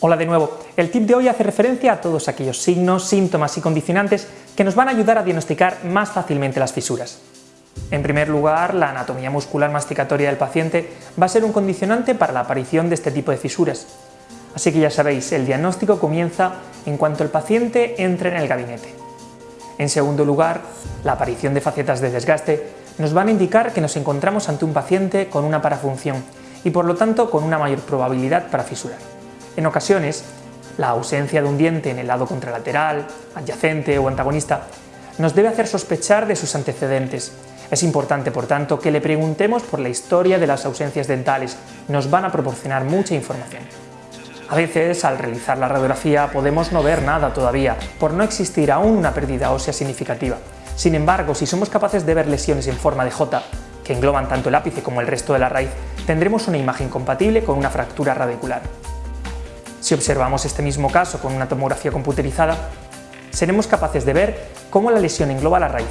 Hola de nuevo, el tip de hoy hace referencia a todos aquellos signos, síntomas y condicionantes que nos van a ayudar a diagnosticar más fácilmente las fisuras. En primer lugar, la anatomía muscular masticatoria del paciente va a ser un condicionante para la aparición de este tipo de fisuras. Así que ya sabéis, el diagnóstico comienza en cuanto el paciente entre en el gabinete. En segundo lugar, la aparición de facetas de desgaste nos van a indicar que nos encontramos ante un paciente con una parafunción y por lo tanto con una mayor probabilidad para fisurar. En ocasiones, la ausencia de un diente en el lado contralateral, adyacente o antagonista nos debe hacer sospechar de sus antecedentes. Es importante, por tanto, que le preguntemos por la historia de las ausencias dentales, nos van a proporcionar mucha información. A veces, al realizar la radiografía, podemos no ver nada todavía, por no existir aún una pérdida ósea significativa. Sin embargo, si somos capaces de ver lesiones en forma de J, que engloban tanto el ápice como el resto de la raíz, tendremos una imagen compatible con una fractura radicular. Si observamos este mismo caso con una tomografía computerizada, seremos capaces de ver cómo la lesión engloba la raíz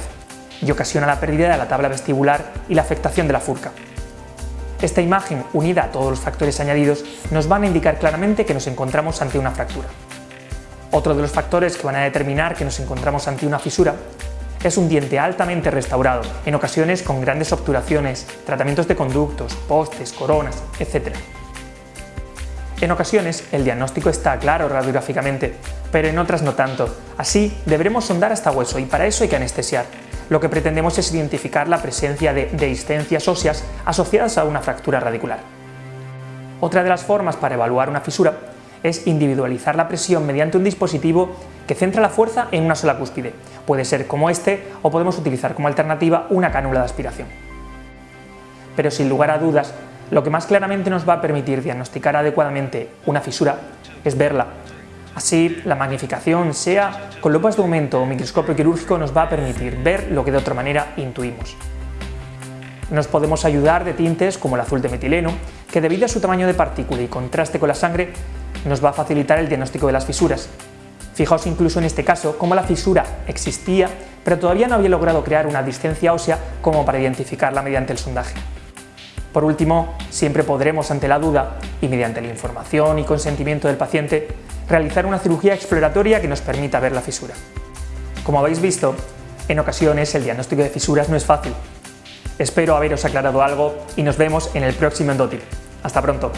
y ocasiona la pérdida de la tabla vestibular y la afectación de la furca. Esta imagen, unida a todos los factores añadidos, nos van a indicar claramente que nos encontramos ante una fractura. Otro de los factores que van a determinar que nos encontramos ante una fisura es un diente altamente restaurado, en ocasiones con grandes obturaciones, tratamientos de conductos, postes, coronas, etc. En ocasiones el diagnóstico está claro radiográficamente, pero en otras no tanto. Así deberemos sondar hasta hueso y para eso hay que anestesiar, lo que pretendemos es identificar la presencia de dehiscencias óseas asociadas a una fractura radicular. Otra de las formas para evaluar una fisura es individualizar la presión mediante un dispositivo que centra la fuerza en una sola cúspide. Puede ser como este o podemos utilizar como alternativa una cánula de aspiración. Pero sin lugar a dudas, lo que más claramente nos va a permitir diagnosticar adecuadamente una fisura es verla Así, la magnificación, sea con lupas de aumento o microscopio quirúrgico, nos va a permitir ver lo que de otra manera intuimos. Nos podemos ayudar de tintes como el azul de metileno, que debido a su tamaño de partícula y contraste con la sangre, nos va a facilitar el diagnóstico de las fisuras. Fijaos incluso en este caso cómo la fisura existía, pero todavía no había logrado crear una distancia ósea como para identificarla mediante el sondaje. Por último, siempre podremos, ante la duda, y mediante la información y consentimiento del paciente, realizar una cirugía exploratoria que nos permita ver la fisura. Como habéis visto, en ocasiones el diagnóstico de fisuras no es fácil. Espero haberos aclarado algo y nos vemos en el próximo Endotip. Hasta pronto.